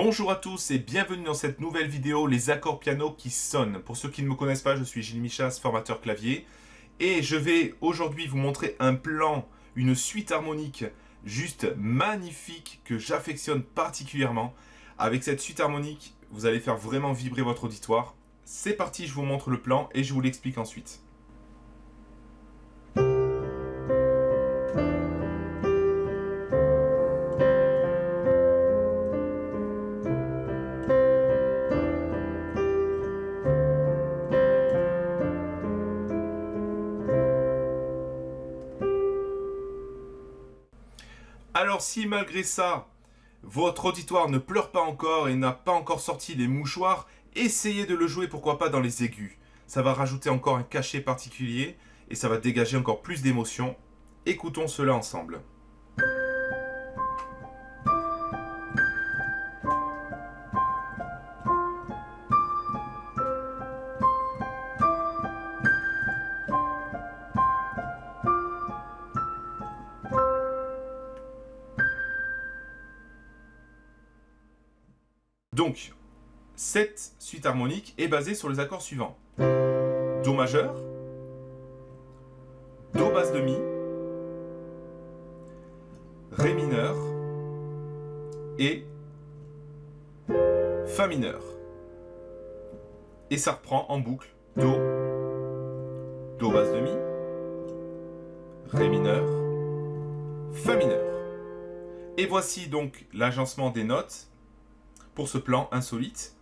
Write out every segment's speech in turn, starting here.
Bonjour à tous et bienvenue dans cette nouvelle vidéo, les accords piano qui sonnent. Pour ceux qui ne me connaissent pas, je suis Gilles Michas, formateur clavier. Et je vais aujourd'hui vous montrer un plan, une suite harmonique juste magnifique que j'affectionne particulièrement. Avec cette suite harmonique, vous allez faire vraiment vibrer votre auditoire. C'est parti, je vous montre le plan et je vous l'explique ensuite. Alors si malgré ça, votre auditoire ne pleure pas encore et n'a pas encore sorti les mouchoirs, essayez de le jouer pourquoi pas dans les aigus. Ça va rajouter encore un cachet particulier et ça va dégager encore plus d'émotion. Écoutons cela ensemble. Donc, cette suite harmonique est basée sur les accords suivants. Do majeur, Do basse de Mi, Ré mineur et Fa mineur. Et ça reprend en boucle Do, Do basse de Mi, Ré mineur, Fa mineur. Et voici donc l'agencement des notes pour ce plan insolite.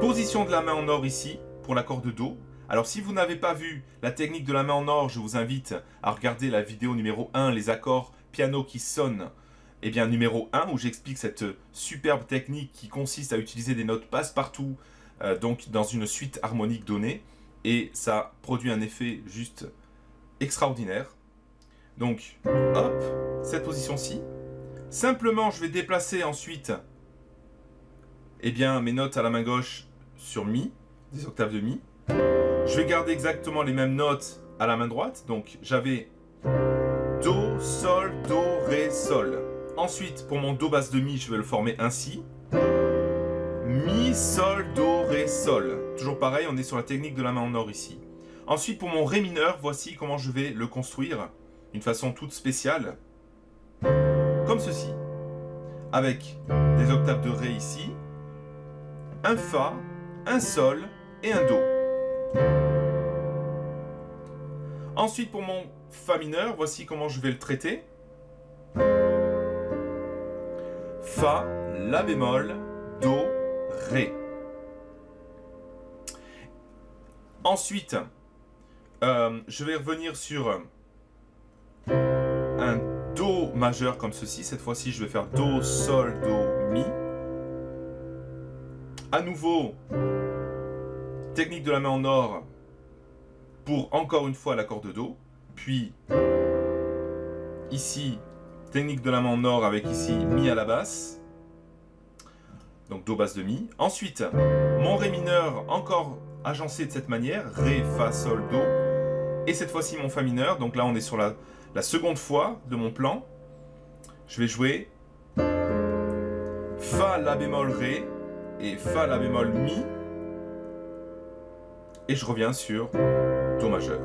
Position de la main en or ici, pour l'accord de Do. Alors si vous n'avez pas vu la technique de la main en or, je vous invite à regarder la vidéo numéro 1, les accords piano qui sonnent. Et eh bien numéro 1, où j'explique cette superbe technique qui consiste à utiliser des notes passe-partout, euh, donc dans une suite harmonique donnée. Et ça produit un effet juste extraordinaire. Donc, hop, cette position-ci. Simplement, je vais déplacer ensuite eh bien, mes notes à la main gauche sur Mi, des octaves de Mi. Je vais garder exactement les mêmes notes à la main droite. Donc, j'avais Do, Sol, Do, Ré, Sol. Ensuite, pour mon Do basse de Mi, je vais le former ainsi. Mi, Sol, Do, Ré, Sol. Toujours pareil, on est sur la technique de la main en or ici. Ensuite, pour mon Ré mineur, voici comment je vais le construire d'une façon toute spéciale. Comme ceci. Avec des octaves de Ré ici, un Fa, un Sol et un Do. Ensuite, pour mon Fa mineur, voici comment je vais le traiter. Fa, La bémol, Do, Ré. Ensuite, euh, je vais revenir sur un Do majeur comme ceci. Cette fois-ci, je vais faire Do, Sol, Do, Mi à nouveau, technique de la main en or pour encore une fois l'accord de Do. Puis, ici, technique de la main en or avec ici Mi à la basse. Donc Do basse de Mi. Ensuite, mon Ré mineur encore agencé de cette manière. Ré, Fa, Sol, Do. Et cette fois-ci mon Fa mineur. Donc là on est sur la, la seconde fois de mon plan. Je vais jouer Fa, La bémol, Ré et Fa, La bémol, Mi. Et je reviens sur Do majeur.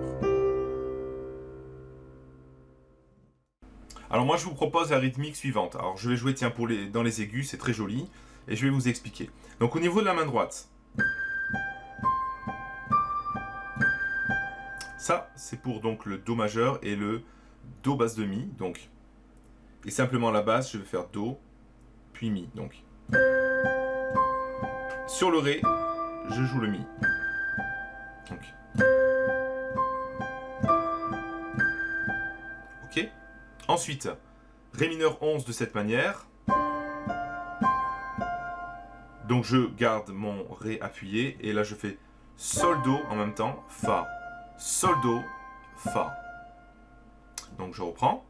Alors moi je vous propose la rythmique suivante. Alors je vais jouer tiens pour les, dans les aigus, c'est très joli. Et je vais vous expliquer. Donc au niveau de la main droite. Ça c'est pour donc le Do majeur et le Do basse de Mi. Donc, et simplement la basse je vais faire Do puis Mi. Donc sur le Ré, je joue le Mi. Ok Ensuite, Ré mineur 11 de cette manière. Donc je garde mon Ré appuyé et là je fais Sol Do en même temps, Fa, Sol Do, Fa. Donc je reprends.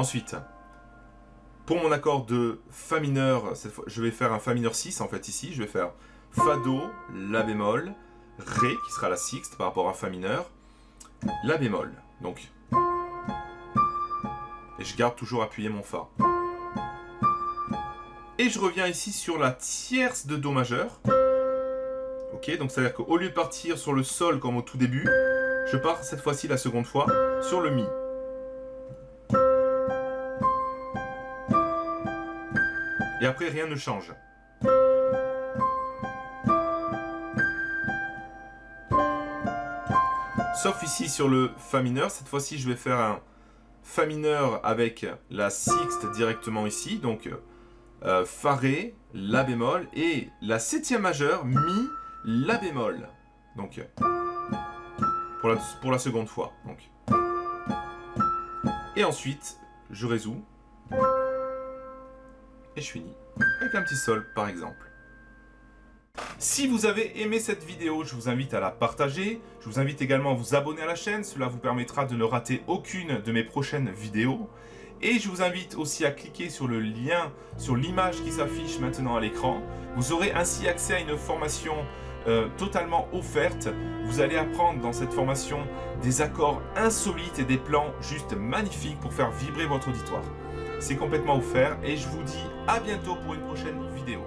Ensuite, pour mon accord de Fa mineur, je vais faire un Fa mineur 6 en fait ici. Je vais faire Fa Do, La bémol, Ré qui sera la sixte par rapport à Fa mineur, La bémol. Donc Et je garde toujours appuyé mon Fa. Et je reviens ici sur la tierce de Do majeur. Ok, donc c'est-à-dire qu'au lieu de partir sur le Sol comme au tout début, je pars cette fois-ci la seconde fois sur le Mi. Et après, rien ne change. Sauf ici sur le Fa mineur. Cette fois-ci, je vais faire un Fa mineur avec la sixte directement ici. Donc, euh, Fa Ré, La bémol et la septième majeure, Mi, La bémol. Donc, pour la, pour la seconde fois. Donc. Et ensuite, je résous. Et je finis avec un petit sol, par exemple. Si vous avez aimé cette vidéo, je vous invite à la partager. Je vous invite également à vous abonner à la chaîne. Cela vous permettra de ne rater aucune de mes prochaines vidéos. Et je vous invite aussi à cliquer sur le lien, sur l'image qui s'affiche maintenant à l'écran. Vous aurez ainsi accès à une formation euh, totalement offerte. Vous allez apprendre dans cette formation des accords insolites et des plans juste magnifiques pour faire vibrer votre auditoire. C'est complètement offert et je vous dis à bientôt pour une prochaine vidéo.